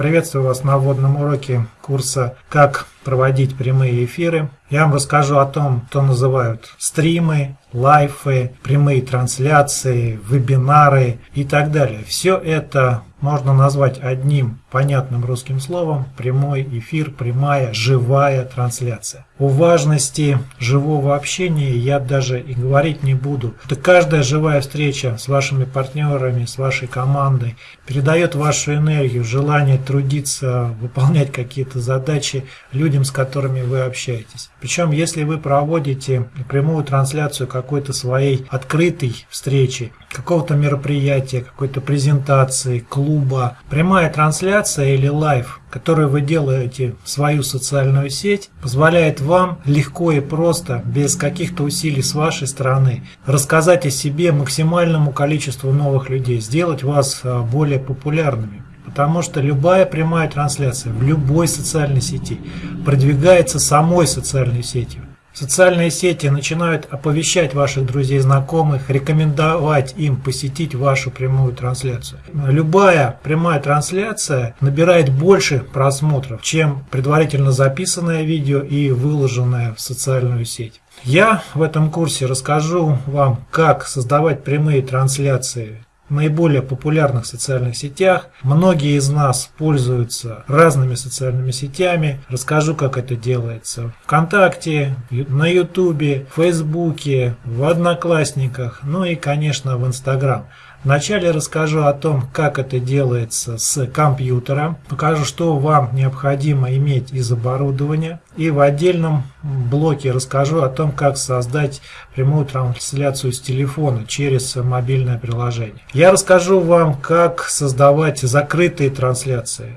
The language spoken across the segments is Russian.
Приветствую вас на вводном уроке курса «Как проводить прямые эфиры». Я вам расскажу о том, что называют стримы, лайфы, прямые трансляции, вебинары и так далее. Все это можно назвать одним понятным русским словом прямой эфир, прямая, живая трансляция. О важности живого общения я даже и говорить не буду. Это каждая живая встреча с вашими партнерами, с вашей командой передает вашу энергию, желание трудиться, выполнять какие-то задачи людям, с которыми вы общаетесь. Причем, если вы проводите прямую трансляцию какой-то своей открытой встречи, какого-то мероприятия, какой-то презентации, клуба, прямая трансляция или live, который вы делаете в свою социальную сеть, позволяет вам легко и просто, без каких-то усилий с вашей стороны, рассказать о себе максимальному количеству новых людей, сделать вас а, более популярными. Потому что любая прямая трансляция в любой социальной сети продвигается самой социальной сетью. Социальные сети начинают оповещать ваших друзей знакомых, рекомендовать им посетить вашу прямую трансляцию. Любая прямая трансляция набирает больше просмотров, чем предварительно записанное видео и выложенное в социальную сеть. Я в этом курсе расскажу вам, как создавать прямые трансляции наиболее популярных социальных сетях. Многие из нас пользуются разными социальными сетями. Расскажу, как это делается. Вконтакте, на Ютубе, в Фейсбуке, в Одноклассниках, ну и, конечно, в Инстаграм. Вначале расскажу о том, как это делается с компьютера, покажу, что вам необходимо иметь из оборудования, и в отдельном блоке расскажу о том, как создать прямую трансляцию с телефона через мобильное приложение. Я расскажу вам, как создавать закрытые трансляции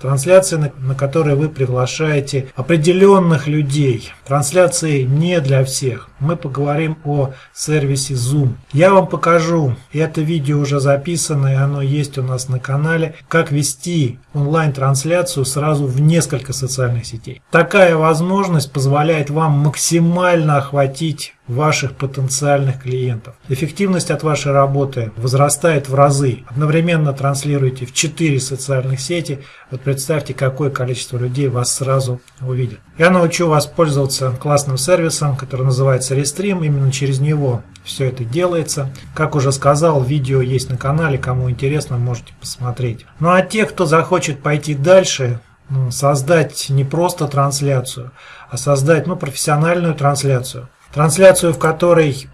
трансляции, на, на которые вы приглашаете определенных людей. Трансляции не для всех. Мы поговорим о сервисе Zoom. Я вам покажу, это видео уже записано, и оно есть у нас на канале, как вести онлайн-трансляцию сразу в несколько социальных сетей. Такая возможность позволяет вам максимально охватить ваших потенциальных клиентов. Эффективность от вашей работы возрастает в разы. Одновременно транслируете в 4 социальных сети. Вот представьте, какое количество людей вас сразу увидит. Я научу вас пользоваться классным сервисом, который называется Restream. Именно через него все это делается. Как уже сказал, видео есть на канале. Кому интересно, можете посмотреть. Ну а те, кто захочет пойти дальше, создать не просто трансляцию, а создать ну, профессиональную трансляцию, трансляцию, в которой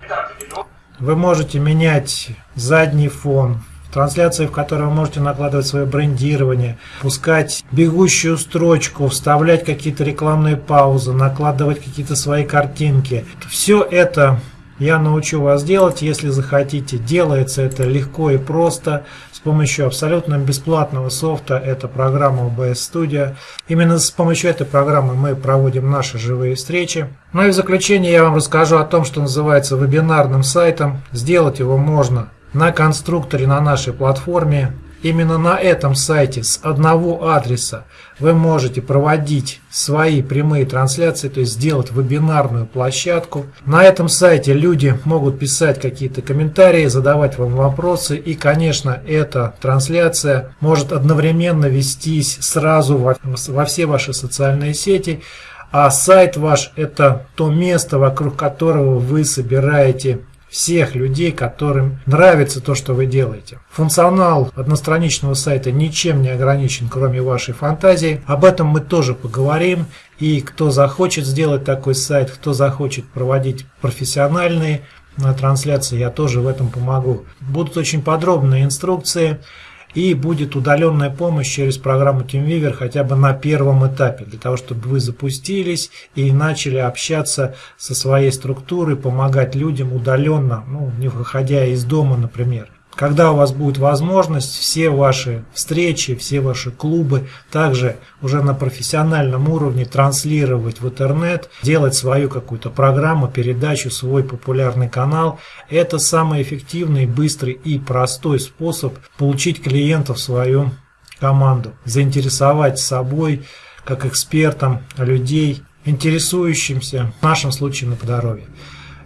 вы можете менять задний фон, трансляции, в которой вы можете накладывать свое брендирование, пускать бегущую строчку, вставлять какие-то рекламные паузы, накладывать какие-то свои картинки. Все это я научу вас делать, если захотите. Делается это легко и просто с помощью абсолютно бесплатного софта. Это программа OBS Studio. Именно с помощью этой программы мы проводим наши живые встречи. Ну и в заключение я вам расскажу о том, что называется вебинарным сайтом. Сделать его можно на конструкторе на нашей платформе Именно на этом сайте с одного адреса вы можете проводить свои прямые трансляции, то есть сделать вебинарную площадку. На этом сайте люди могут писать какие-то комментарии, задавать вам вопросы. И, конечно, эта трансляция может одновременно вестись сразу во, все ваши социальные сети. А сайт ваш – это то место, вокруг которого вы собираете всех людей, которым нравится то, что вы делаете. Функционал одностраничного сайта ничем не ограничен, кроме вашей фантазии. Об этом мы тоже поговорим. И кто захочет сделать такой сайт, кто захочет проводить профессиональные э, трансляции, я тоже в этом помогу. Будут очень подробные инструкции и будет удаленная помощь через программу TeamViewer хотя бы на первом этапе, для того, чтобы вы запустились и начали общаться со своей структурой, помогать людям удаленно, ну, не выходя из дома, например. Когда у вас будет возможность, все ваши встречи, все ваши клубы также уже на профессиональном уровне транслировать в интернет, делать свою какую-то программу, передачу, свой популярный канал. Это самый эффективный, быстрый и простой способ получить клиентов в свою команду, заинтересовать собой как экспертом людей, интересующимся, в нашем случае на здоровье.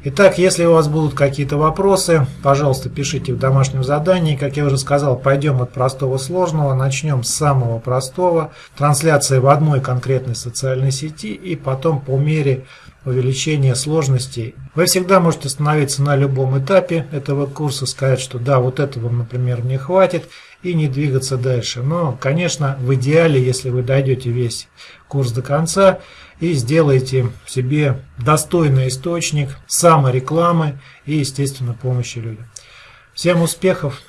Итак, если у вас будут какие-то вопросы, пожалуйста, пишите в домашнем задании. Как я уже сказал, пойдем от простого сложного, начнем с самого простого. Трансляция в одной конкретной социальной сети и потом по мере увеличения сложностей. Вы всегда можете остановиться на любом этапе этого курса, сказать, что да, вот этого, например, мне хватит, и не двигаться дальше. Но, конечно, в идеале, если вы дойдете весь курс до конца и сделаете себе достойный источник саморекламы и, естественно, помощи людям. Всем успехов!